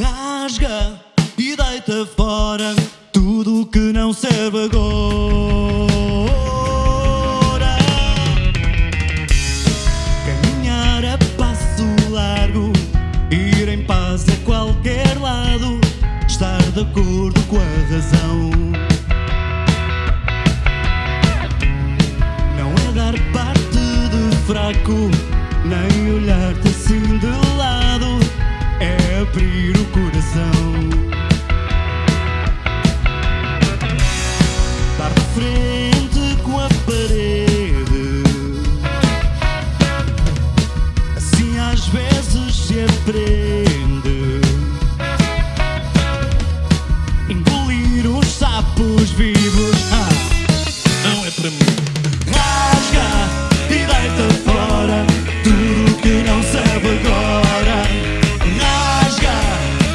Rasga e deita fora tudo que não serve agora. Caminhar a passo largo, ir em paz a qualquer lado, estar de acordo com a razão. Não é dar parte de fraco, nem olhar-te assim de lado, frente com a parede, assim às vezes se aprende. Engolir os sapos vivos. Ah. Não é para mim. Rasga e deita fora tudo que não serve agora. Rasga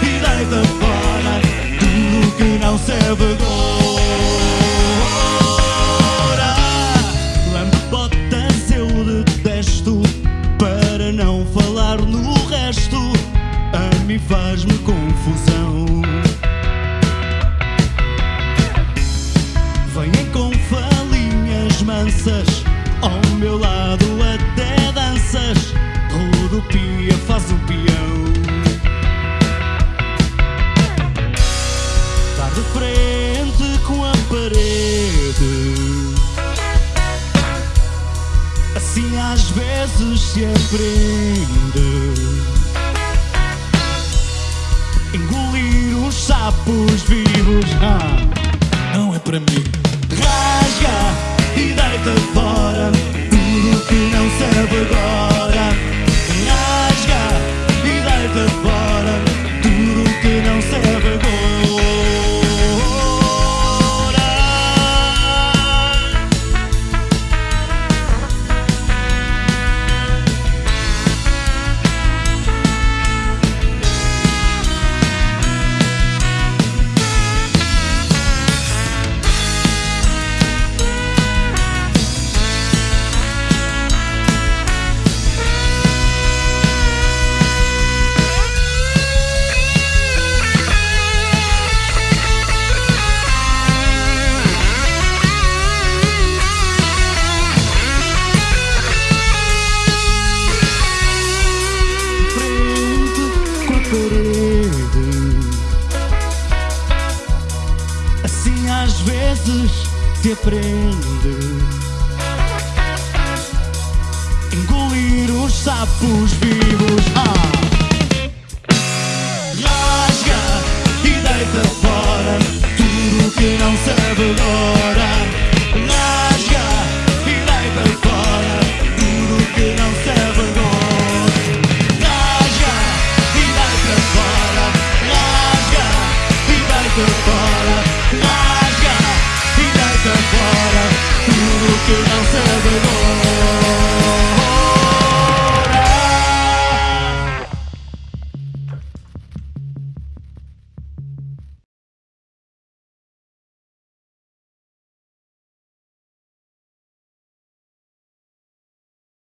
e deita fora tudo que não serve agora. No resto. A mim faz-me confusão. Vêm com falinhas mansas Ao meu lado até danças Rodopia faz o peão Dar de Assim às vezes se aprende Engolir os sapos vivos ah. Não é para mim. Rasga e deita fora vezes se aprende. Engolir os sapos vivos.